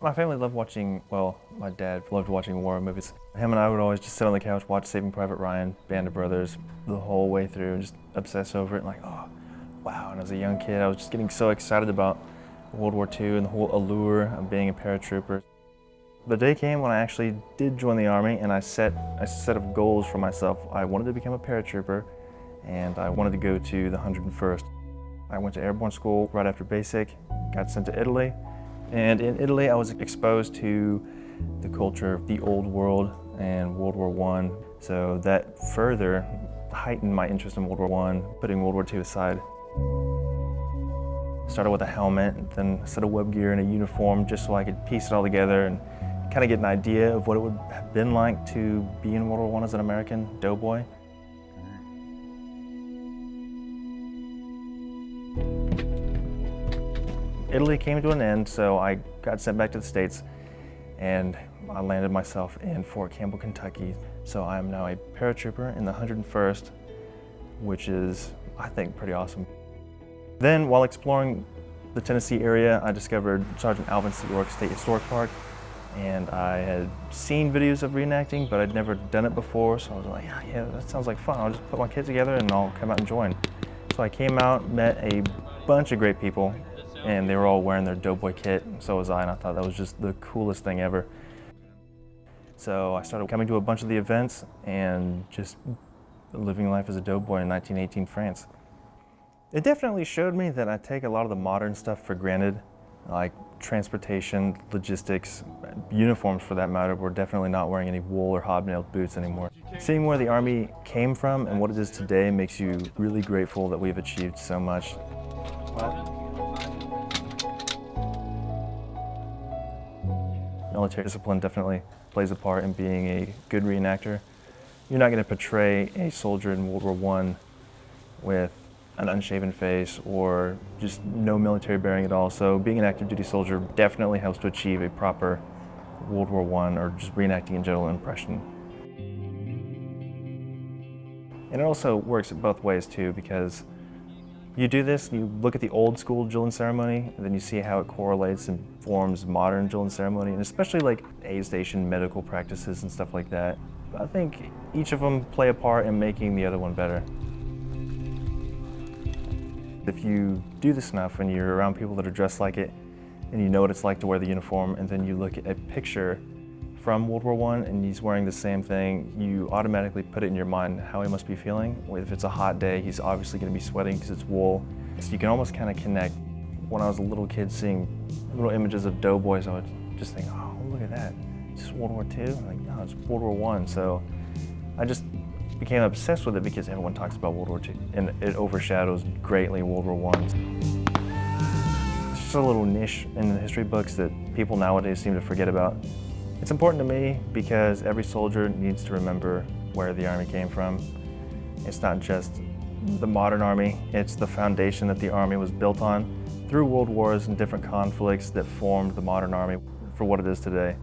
My family loved watching, well, my dad loved watching war movies. Him and I would always just sit on the couch, watch Saving Private Ryan, Band of Brothers, the whole way through, and just obsess over it, and like, oh, wow. And as a young kid, I was just getting so excited about World War II and the whole allure of being a paratrooper. The day came when I actually did join the Army and I set a set of goals for myself. I wanted to become a paratrooper and I wanted to go to the 101st. I went to airborne school right after basic, got sent to Italy, and in Italy, I was exposed to the culture of the old world and World War I. So that further heightened my interest in World War I, putting World War II aside. Started with a helmet, then a set of web gear and a uniform just so I could piece it all together and kind of get an idea of what it would have been like to be in World War I as an American doughboy. Italy came to an end, so I got sent back to the States and I landed myself in Fort Campbell, Kentucky. So I am now a paratrooper in the 101st, which is, I think, pretty awesome. Then, while exploring the Tennessee area, I discovered Sergeant Alvin C. York State Historic Park, and I had seen videos of reenacting, but I'd never done it before, so I was like, yeah, yeah, that sounds like fun. I'll just put my kids together and I'll come out and join. So I came out, met a bunch of great people, and they were all wearing their Doughboy kit, so was I, and I thought that was just the coolest thing ever. So I started coming to a bunch of the events and just living life as a doughboy in 1918 France. It definitely showed me that I take a lot of the modern stuff for granted, like transportation, logistics, uniforms for that matter. We're definitely not wearing any wool or hobnailed boots anymore. Seeing where the Army came from and what it is today makes you really grateful that we've achieved so much. Well, military discipline definitely plays a part in being a good reenactor. You're not going to portray a soldier in World War I with an unshaven face or just no military bearing at all. So being an active duty soldier definitely helps to achieve a proper World War I or just reenacting in general impression. And it also works both ways too because you do this, you look at the old school drill ceremony, and then you see how it correlates and forms modern drill ceremony, and especially like aid station medical practices and stuff like that. I think each of them play a part in making the other one better. If you do this enough and you're around people that are dressed like it, and you know what it's like to wear the uniform, and then you look at a picture from World War I and he's wearing the same thing, you automatically put it in your mind how he must be feeling. If it's a hot day, he's obviously going to be sweating because it's wool. So you can almost kind of connect. When I was a little kid seeing little images of doughboys, I would just think, oh, look at that. It's World War II? I'm like, no, it's World War I. So I just became obsessed with it because everyone talks about World War II and it overshadows greatly World War I. It's just a little niche in the history books that people nowadays seem to forget about. It's important to me because every soldier needs to remember where the Army came from. It's not just the modern Army, it's the foundation that the Army was built on through world wars and different conflicts that formed the modern Army for what it is today.